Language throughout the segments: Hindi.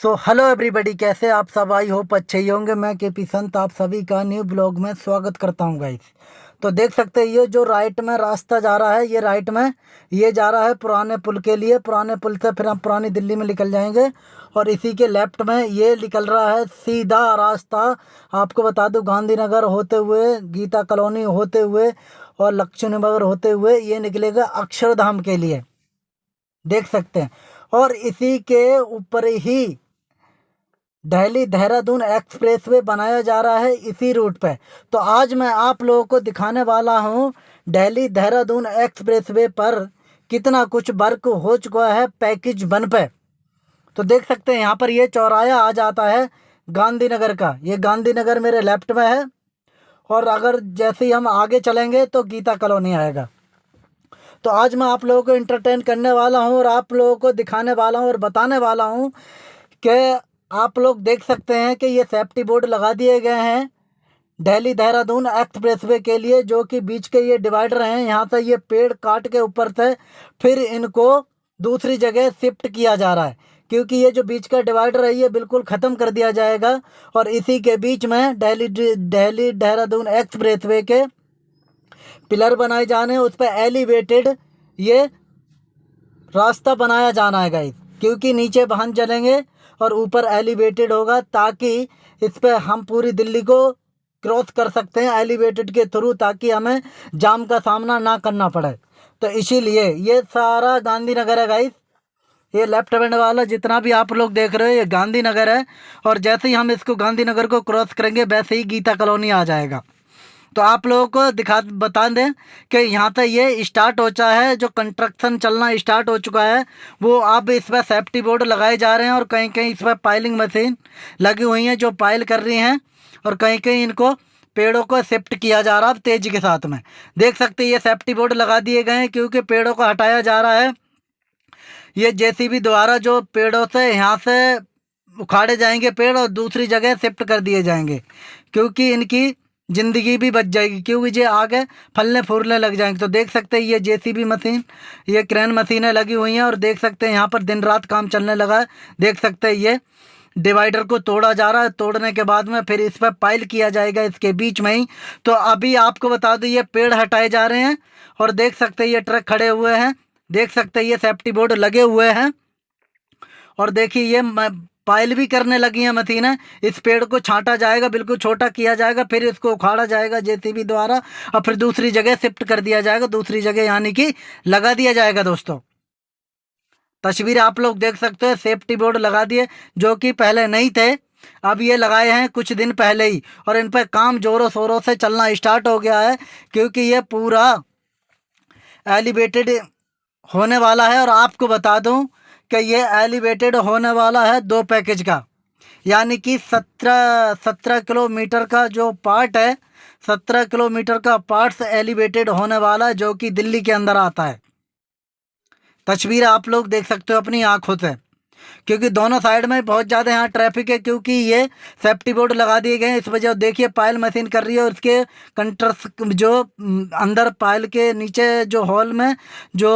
सो हेलो एवरीबॉडी कैसे आप सब? आई होप अच्छे ही होंगे। मैं के पी संत, आप सभी का न्यू ब्लॉग में स्वागत करता हूँ गाइस तो देख सकते हैं, ये जो राइट में रास्ता जा रहा है, ये राइट में, ये जा रहा है पुराने पुल के लिए। पुराने पुल से फिर हम पुरानी दिल्ली में निकल जाएँगे और इसी के लेफ़्ट में ये निकल रहा है सीधा रास्ता। आपको बता दूँ, गांधीनगर होते हुए, गीता कॉलोनी होते हुए और लक्ष्मी नगर होते हुए ये निकलेगा अक्षरधाम के लिए। देख सकते हैं। और इसी के ऊपर ही दिल्ली देहरादून एक्सप्रेसवे बनाया जा रहा है इसी रूट पे। तो आज मैं आप लोगों को दिखाने वाला हूँ दिल्ली देहरादून एक्सप्रेसवे पर कितना कुछ वर्क हो चुका है पैकेज वन पे। तो देख सकते हैं, यहाँ पर ये चौराया आ जाता है गांधीनगर का। ये गांधीनगर मेरे लेफ़्ट में है और अगर जैसे ही हम आगे चलेंगे तो गीता कॉलोनी आएगा। तो आज मैं आप लोगों को इंटरटेन करने वाला हूँ और आप लोगों को दिखाने वाला हूँ और बताने वाला हूँ कि आप लोग देख सकते हैं कि ये सेफ्टी बोर्ड लगा दिए गए हैं। दिल्ली देहरादून एक्सप्रेसवे के लिए, जो कि बीच के ये डिवाइडर हैं, यहाँ से ये पेड़ काट के ऊपर से फिर इनको दूसरी जगह शिफ्ट किया जा रहा है। क्योंकि ये जो बीच का डिवाइडर है, ये बिल्कुल ख़त्म कर दिया जाएगा और इसी के बीच में दिल्ली दिल्ली देहरादून एक्सप्रेसवे के पिलर बनाए जाने, उस पर एलिवेटेड ये रास्ता बनाया जाना है गाइस क्योंकि नीचे वाहन चलेंगे और ऊपर एलिवेटेड होगा ताकि इस पर हम पूरी दिल्ली को क्रॉस कर सकते हैं एलिवेटेड के थ्रू ताकि हमें जाम का सामना ना करना पड़े। तो इसीलिए ये सारा गांधीनगर है गाइस ये लेफ़्ट हैंड वाला जितना भी आप लोग देख रहे हो, ये गांधीनगर है। और जैसे ही हम इसको गांधीनगर को क्रॉस करेंगे, वैसे ही गीता कॉलोनी आ जाएगा। तो आप लोगों को दिखा, बता दें कि यहाँ तक ये स्टार्ट हो चुका है, जो कंस्ट्रक्शन चलना स्टार्ट हो चुका है, वो अब इस पर सेफ्टी बोर्ड लगाए जा रहे हैं और कहीं कहीं इस पर पाइलिंग मशीन लगी हुई हैं जो पाइल कर रही हैं और कहीं कहीं इनको पेड़ों को शिफ्ट किया जा रहा है तेज़ी के साथ में। देख सकते ये सेफ्टी बोर्ड लगा दिए गए हैं क्योंकि पेड़ों को हटाया जा रहा है। ये जेसीबी द्वारा जो पेड़ों से यहाँ से उखाड़े जाएँगे पेड़ और दूसरी जगह शिफ्ट कर दिए जाएँगे, क्योंकि इनकी ज़िंदगी भी बच जाएगी, क्योंकि ये आगे फलने फूलने लग जाएँगे। तो देख सकते हैं, ये जेसीबी मशीन, ये क्रेन मशीनें लगी हुई हैं और देख सकते हैं, यहाँ पर दिन रात काम चलने लगा है। देख सकते हैं, ये डिवाइडर को तोड़ा जा रहा है। तोड़ने के बाद में फिर इस पर पाइल किया जाएगा इसके बीच में ही। तो अभी आपको बता दूँ, ये पेड़ हटाए जा रहे हैं और देख सकते ये ट्रक खड़े हुए हैं। देख सकते ये सेफ्टी बोर्ड लगे हुए हैं। और देखिए, ये पायल भी करने लगी हैं मशीनें इस पेड़ को छांटा जाएगा, बिल्कुल छोटा किया जाएगा, फिर इसको उखाड़ा जाएगा जेसीबी द्वारा, और फिर दूसरी जगह शिफ्ट कर दिया जाएगा, दूसरी जगह यानी कि लगा दिया जाएगा दोस्तों। तस्वीर आप लोग देख सकते हैं, सेफ्टी बोर्ड लगा दिए, जो कि पहले नहीं थे, अब ये लगाए हैं कुछ दिन पहले ही, और इन पर काम ज़ोरों शोरों से चलना स्टार्ट हो गया है, क्योंकि ये पूरा एलिवेटेड होने वाला है, और आपको बता दूँ कि ये एलिवेटेड होने वाला है दो पैकेज का। यानी कि सत्रह सत्रह किलोमीटर का जो पार्ट है, सत्रह किलोमीटर का पार्ट्स एलिवेटेड होने वाला है, जो कि दिल्ली के अंदर आता है। तस्वीर आप लोग देख सकते हो अपनी आँखों से। क्योंकि दोनों साइड में बहुत ज़्यादा यहाँ ट्रैफ़िक है, क्योंकि ये सेफ्टी बोर्ड लगा दिए गए हैं। इस वजह देखिए, पायल मशीन कर रही है और उसके कंट्रस जो अंदर पायल के नीचे जो हॉल में जो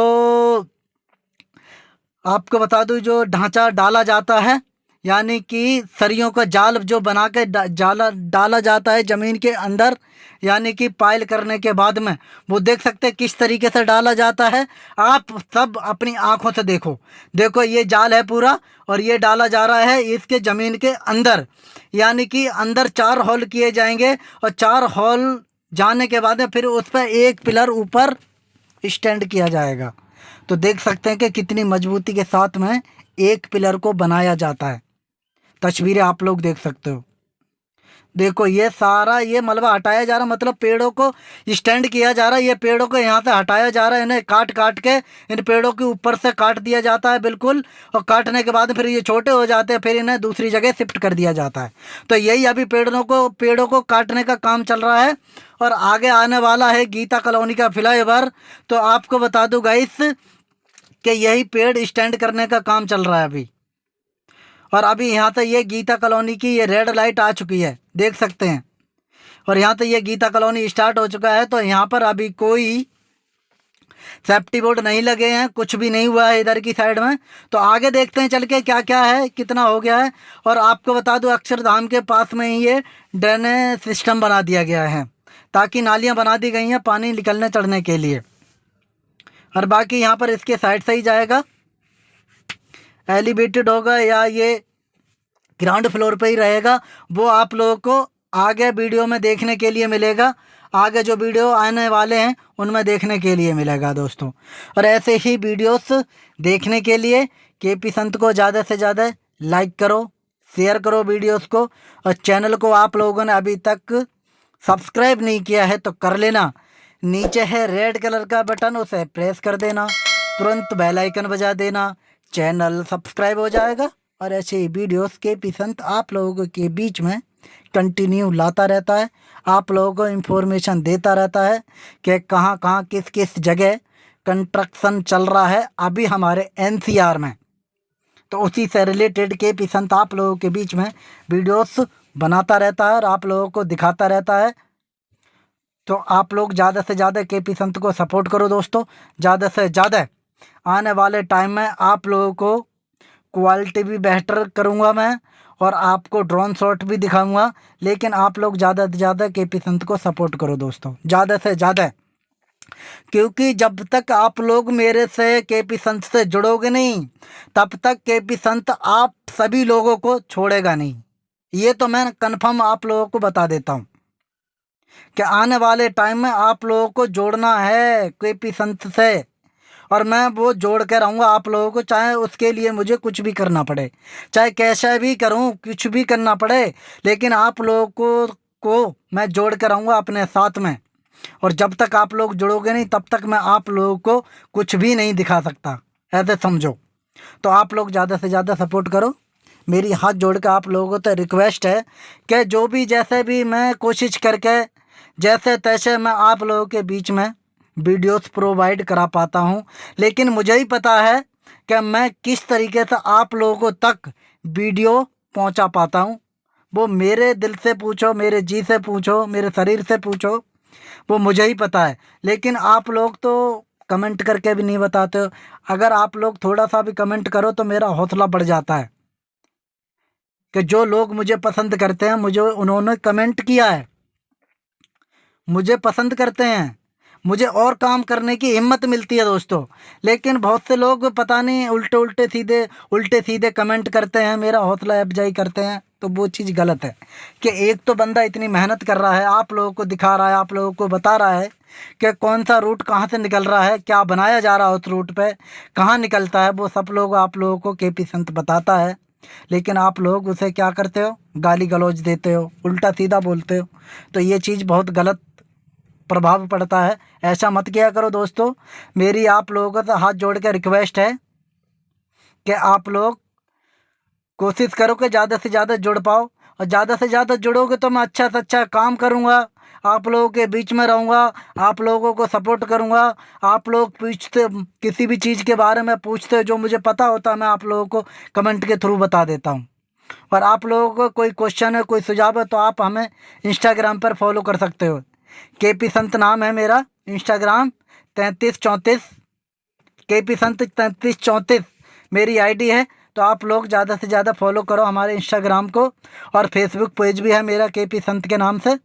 आपको बता दूँ, जो ढांचा डाला जाता है, यानी कि सरियों का जाल जो बना के जाला, डाला जाता है ज़मीन के अंदर, यानी कि पायल करने के बाद में, वो देख सकते हैं किस तरीके से डाला जाता है। आप सब अपनी आँखों से देखो। देखो, ये जाल है पूरा और ये डाला जा रहा है इसके ज़मीन के अंदर। यानी कि अंदर चार हॉल किए जाएँगे और चार हॉल जाने के बाद में फिर उस पर एक पिलर ऊपर स्टैंड किया जाएगा। तो देख सकते हैं कि कितनी मजबूती के साथ में एक पिलर को बनाया जाता है। तस्वीरें आप लोग देख सकते हो। देखो, ये सारा, ये मलबा हटाया जा रहा मतलब पेड़ों को स्टैंड किया जा रहा है ये पेड़ों को यहाँ से हटाया जा रहा है इन्हें काट काट के, इन पेड़ों के ऊपर से काट दिया जाता है, बिल्कुल, और काटने के बाद फिर ये छोटे हो जाते हैं, फिर इन्हें दूसरी जगह शिफ्ट कर दिया जाता है। तो यही अभी पेड़ों को पेड़ों को काटने का काम चल रहा है, और आगे आने वाला है गीता कॉलोनी का फ्लाई तो आपको बता दूँ, गाइस, कि यही पेड़ स्टैंड करने का काम चल रहा है अभी। और अभी यहाँ तक ये गीता कॉलोनी की ये रेड लाइट आ चुकी है, देख सकते हैं। और यहाँ तक ये गीता कॉलोनी स्टार्ट हो चुका है तो यहाँ पर अभी कोई सेफ्टी बोर्ड नहीं लगे हैं, कुछ भी नहीं हुआ है इधर की साइड में। तो आगे देखते हैं, चल के क्या क्या है, कितना हो गया है। और आपको बता दूँ, अक्षरधाम के पास में ही ये ड्रेनेज सिस्टम बना दिया गया है, ताकि नालियाँ बना दी गई हैं पानी निकलने चढ़ने के लिए। और बाकी यहाँ पर इसके साइड से ही जाएगा। एलिवेटेड होगा या ये ग्राउंड फ्लोर पे ही रहेगा, वो आप लोगों को आगे वीडियो में देखने के लिए मिलेगा। आगे जो वीडियो आने वाले हैं, उनमें देखने के लिए मिलेगा दोस्तों। और ऐसे ही वीडियोस देखने के लिए के पी संत को ज़्यादा से ज़्यादा लाइक करो, शेयर करो वीडियोस को, और चैनल को आप लोगों ने अभी तक सब्सक्राइब नहीं किया है तो कर लेना। नीचे है रेड कलर का बटन, उसे प्रेस कर देना। तुरंत बेल आइकन बजा देना। चैनल सब्सक्राइब हो जाएगा और ऐसे ही वीडियोस के पी संत आप लोगों के बीच में कंटिन्यू लाता रहता है। आप लोगों को इन्फॉर्मेशन देता रहता है कि कहाँ कहाँ, किस किस जगह कंस्ट्रक्शन चल रहा है अभी हमारे एनसीआर में। तो उसी से रिलेटेड के पी संत आप लोगों के बीच में वीडियोस बनाता रहता है और आप लोगों को दिखाता रहता है। तो आप लोग ज़्यादा से ज़्यादा के पी संत को सपोर्ट करो दोस्तों। ज़्यादा से ज़्यादा आने वाले टाइम में आप लोगों को क्वालिटी भी बेहतर करूँगा मैं और आपको ड्रोन शॉट भी दिखाऊँगा। लेकिन आप लोग ज़्यादा से ज़्यादा के पी संत को सपोर्ट करो दोस्तों। ज़्यादा से ज़्यादा। क्योंकि जब तक आप लोग मेरे से के पी संत से जुड़ोगे नहीं, तब तक के पी संत आप सभी लोगों को छोड़ेगा नहीं। ये तो मैं कन्फर्म आप लोगों को बता देता हूँ। कि आने वाले टाइम में आप लोगों को जोड़ना है के पी संत से। और मैं वो जोड़ के रहूँगा आप लोगों को, चाहे उसके लिए मुझे कुछ भी करना पड़े। चाहे कैसा भी करूँ, कुछ भी करना पड़े, लेकिन आप लोगों को को मैं जोड़ कर रहूँगा अपने साथ में। और जब तक आप लोग जुड़ोगे नहीं, तब तक मैं आप लोगों को कुछ भी नहीं दिखा सकता। ऐसे समझो। तो आप लोग ज़्यादा से ज़्यादा सपोर्ट करो। मेरी हाथ जोड़ कर आप लोगों को तो रिक्वेस्ट है कि जो भी जैसे भी मैं कोशिश करके, जैसे तैसे मैं आप लोगों के बीच में वीडियोस प्रोवाइड करा पाता हूँ। लेकिन मुझे ही पता है कि मैं किस तरीके से आप लोगों तक वीडियो पहुँचा पाता हूँ। वो मेरे दिल से पूछो, मेरे जी से पूछो, मेरे शरीर से पूछो, वो मुझे ही पता है। लेकिन आप लोग तो कमेंट करके भी नहीं बताते। अगर आप लोग थोड़ा सा भी कमेंट करो तो मेरा हौसला बढ़ जाता है। कि जो लोग मुझे पसंद करते हैं, मुझे उन्होंने कमेंट किया है। मुझे पसंद करते हैं। मुझे और काम करने की हिम्मत मिलती है दोस्तों। लेकिन बहुत से लोग पता नहीं, उल्टे उल्टे सीधे उल्टे सीधे कमेंट करते हैं, मेरा हौसला अफजाई करते हैं तो वो चीज़ गलत है। कि एक तो बंदा इतनी मेहनत कर रहा है, आप लोगों को दिखा रहा है, आप लोगों को बता रहा है कि कौन सा रूट कहाँ से निकल रहा है, क्या बनाया जा रहा है उस रूट पे, कहाँ निकलता है, वो सब लोग आप लोगों को के पी संत बताता है। लेकिन आप लोग उसे क्या करते हो? गाली गलौज देते हो, उल्टा सीधा बोलते हो। तो ये चीज़ बहुत गलत प्रभाव पड़ता है। ऐसा मत किया करो दोस्तों। मेरी आप लोगों का तो हाथ जोड़ के रिक्वेस्ट है कि आप लोग कोशिश करो कि ज़्यादा से ज़्यादा जुड़ पाओ। और ज़्यादा से ज़्यादा जुड़ोगे तो मैं अच्छा से अच्छा काम करूँगा। आप लोगों के बीच में रहूँगा। आप लोगों को सपोर्ट करूँगा। आप लोग पूछते, किसी भी चीज़ के बारे में पूछते जो मुझे पता होता, मैं आप लोगों को कमेंट के थ्रू बता देता हूँ। और आप लोगों को कोई क्वेश्चन है, कोई सुझाव है तो आप हमें इंस्टाग्राम पर फॉलो कर सकते हो। के पी संत नाम है मेरा इंस्टाग्राम तैंतीस चौंतीस। के पी संत तैंतीस चौंतीस, मेरी आईडी है तो आप लोग ज़्यादा से ज़्यादा फॉलो करो हमारे इंस्टाग्राम को, और फेसबुक पेज भी है मेरा के पी संत के नाम से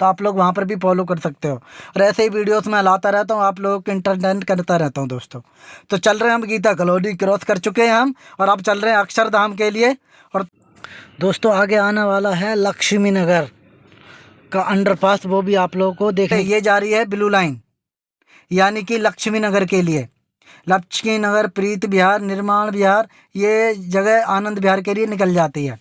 तो आप लोग वहाँ पर भी फॉलो कर सकते हो। और ऐसे ही वीडियोस मैं लाता रहता हूँ, आप लोगों को इंटरटेन करता रहता हूँ दोस्तों। तो चल रहे हैं हम गीता कलोनी क्रॉस कर चुके हैं हम, और अब चल रहे हैं अक्षरधाम के लिए, और दोस्तों आगे आने वाला है लक्ष्मी नगर का अंडरपास वो भी आप लोगों को देखें ये जा रही है ब्लू लाइन यानी कि लक्ष्मी नगर के लिए। लक्ष्मी नगर, प्रीत बिहार निर्माण बिहार ये जगह आनंद बिहार के लिए निकल जाती है।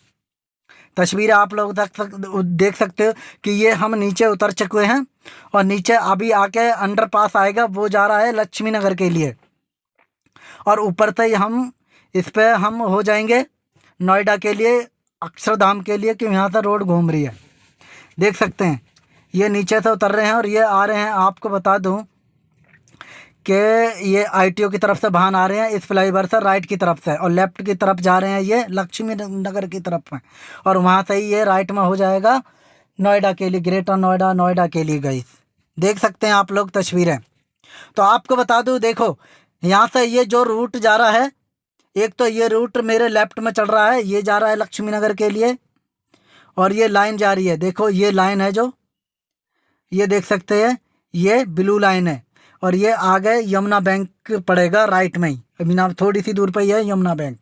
तस्वीर आप लोग तक देख सकते हो कि ये हम नीचे उतर चुके हैं और नीचे अभी आके अंडर पास आएगा, वो जा रहा है लक्ष्मी नगर के लिए। और ऊपर से हम इस पर हम हो जाएँगे नोएडा के लिए, अक्षरधाम के लिए, कि यहाँ से रोड घूम रही है। देख सकते हैं। ये नीचे से उतर रहे हैं और ये आ रहे हैं। आपको बता दूँ कि ये आईटीओ की तरफ़ से वाहन आ रहे हैं। इस फ्लाईओवर से राइट की तरफ़ से और लेफ़्ट की तरफ़ जा रहे हैं ये लक्ष्मी नगर की तरफ़ में। और वहाँ से ही ये राइट में हो जाएगा नोएडा के लिए, ग्रेटर नोएडा नोएडा के लिए गई। देख सकते हैं आप लोग तस्वीरें। तो आपको बता दूँ, देखो, यहाँ से ये जो रूट जा रहा है, एक तो ये रूट मेरे लेफ़्ट में चल रहा है, ये जा रहा है लक्ष्मी नगर के लिए। और ये लाइन जा रही है। देखो, ये लाइन है जो, ये देख सकते हैं, ये ब्लू लाइन है और ये आगे यमुना बैंक पड़ेगा राइट में ही। अभी ना, थोड़ी सी दूर पर ही है यमुना बैंक।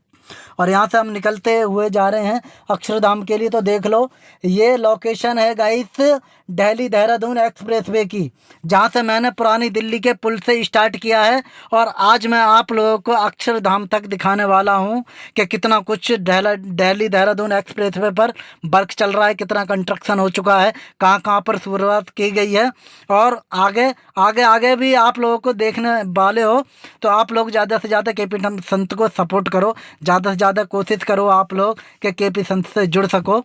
और यहाँ से हम निकलते हुए जा रहे हैं अक्षरधाम के लिए तो देख लो, ये लोकेशन है guys Delhi Dehradun express way की, जहाँ से मैंने पुरानी दिल्ली के पुल से स्टार्ट किया है और आज मैं आप लोगों को अक्षरधाम तक दिखाने वाला हूँ कि कितना कुछ दिल्ली देहरादून एक्सप्रेस वे पर वर्क चल रहा है, कितना कंस्ट्रक्शन हो चुका है, कहाँ कहाँ पर शुरुआत की गई है और आगे आगे आगे भी आप लोगों को देखने वाले हो तो आप लोग ज़्यादा से ज़्यादा के पी संत को सपोर्ट करो, ज़्यादा से ज़्यादा कोशिश करो आप लोग कि के पी संत से जुड़ सको।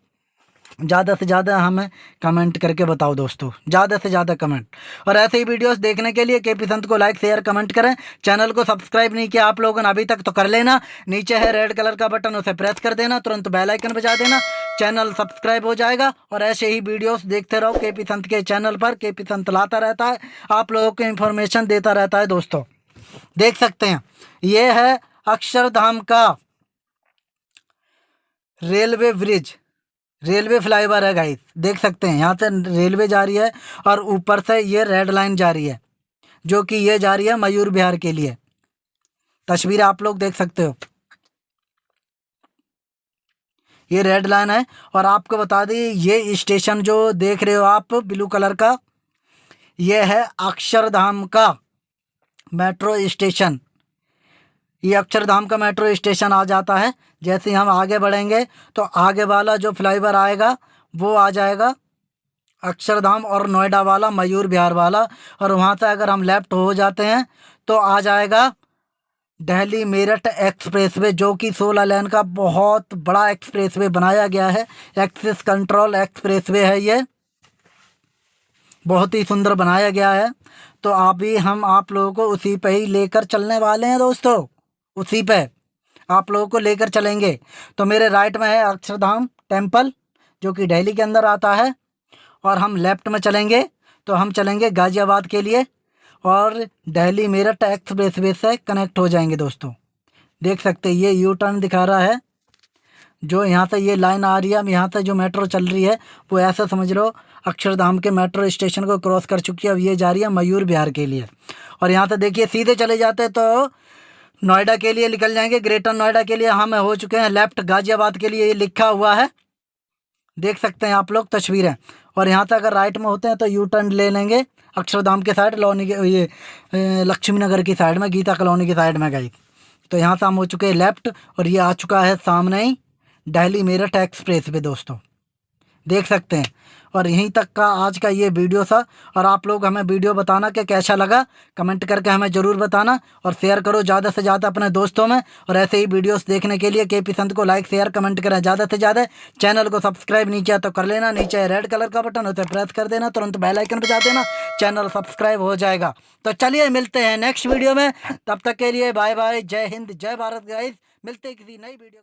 ज़्यादा से ज़्यादा हमें कमेंट करके बताओ दोस्तों। ज़्यादा से ज़्यादा कमेंट और ऐसे ही वीडियोस देखने के लिए के पी संत को लाइक शेयर कमेंट करें। चैनल को सब्सक्राइब नहीं किया आप लोगों ने अभी तक तो कर लेना। नीचे है रेड कलर का बटन उसे प्रेस कर देना। तुरंत बेल आइकन बजा देना। चैनल सब्सक्राइब हो जाएगा। और ऐसे ही वीडियोस देखते रहो के पी संत के चैनल पर। के पी संत लाता रहता है। आप लोगों को इन्फॉर्मेशन देता रहता है दोस्तों। देख सकते हैं। ये है अक्षरधाम का रेलवे ब्रिज। रेलवे फ्लाईओवर है गाइस देख सकते हैं, यहाँ से रेलवे जा रही है और ऊपर से ये रेड लाइन जा रही है, जो कि ये जा रही है मयूर बिहार के लिए। तस्वीर आप लोग देख सकते हो। ये रेड लाइन है और आपको बता दी, ये स्टेशन जो देख रहे हो आप ब्लू कलर का, ये है अक्षरधाम का मेट्रो स्टेशन ये अक्षरधाम का मेट्रो स्टेशन आ जाता है। जैसे हम आगे बढ़ेंगे तो आगे वाला जो फ्लाईओवर आएगा, वो आ जाएगा अक्षरधाम और नोएडा वाला, मयूर बिहार वाला। और वहाँ से अगर हम लेफ़्ट हो जाते हैं तो आ जाएगा दिल्ली मेरठ एक्सप्रेसवे, जो कि सोलह लेन का बहुत बड़ा एक्सप्रेसवे बनाया गया है। एक्सिस कंट्रोल एक्सप्रेसवे है ये। बहुत ही सुंदर बनाया गया है। तो अभी हम आप लोगों को उसी पे ही लेकर चलने वाले हैं दोस्तों। उसी पे। आप लोगों को लेकर चलेंगे। तो मेरे राइट में है अक्षरधाम टेंपल जो कि दिल्ली के अंदर आता है। और हम लेफ़्ट में चलेंगे। तो हम चलेंगे गाज़ियाबाद के लिए। और दिल्ली मेरठ एक्सप्रेस वे से कनेक्ट हो जाएँगे दोस्तों। देख सकते ये यू टर्न दिखा रहा है। जो यहाँ से ये लाइन आ रही है यहाँ से जो मेट्रो चल रही है, वो ऐसा समझ लो, अक्षरधाम के मेट्रो स्टेशन को क्रॉस कर चुकी है। अब ये जा रही है मयूर बिहार के लिए। और यहाँ से देखिए, सीधे चले जाते तो नोएडा के लिए निकल जाएँगे। ग्रेटर नोएडा के लिए हम हो चुके हैं। लेफ़्ट गाजियाबाद के लिए ये लिखा हुआ है। देख सकते हैं आप लोग तस्वीरें। और यहाँ से अगर राइट में होते हैं तो यू टर्न ले लेंगे। अक्षरधाम के साइड लोनी के, ये लक्ष्मी नगर की साइड में, गीता कॉलोनी की साइड में गई। तो यहाँ से हम हो चुके हैं लेफ़्ट और ये आ चुका है सामने ही, दिल्ली मेरठ एक्सप्रेस वे दोस्तों। देख सकते हैं। और यहीं तक का आज का ये वीडियो था। और आप लोग हमें वीडियो बताना कि कैसा लगा, कमेंट करके हमें ज़रूर बताना और शेयर करो ज़्यादा से ज़्यादा अपने दोस्तों में। और ऐसे ही वीडियोस देखने के लिए के पी संत को लाइक शेयर कमेंट करें ज़्यादा से ज़्यादा। चैनल को सब्सक्राइब नहीं किया तो कर लेना, नीचे रेड कलर का बटन है प्रेस कर देना, तुरंत बेलाइकन बजा देना चैनल सब्सक्राइब हो जाएगा। तो चलिए मिलते हैं नेक्स्ट वीडियो में। तब तक के लिए बाय बाय जय हिंद, जय भारत गाइज़ मिलते किसी नई वीडियो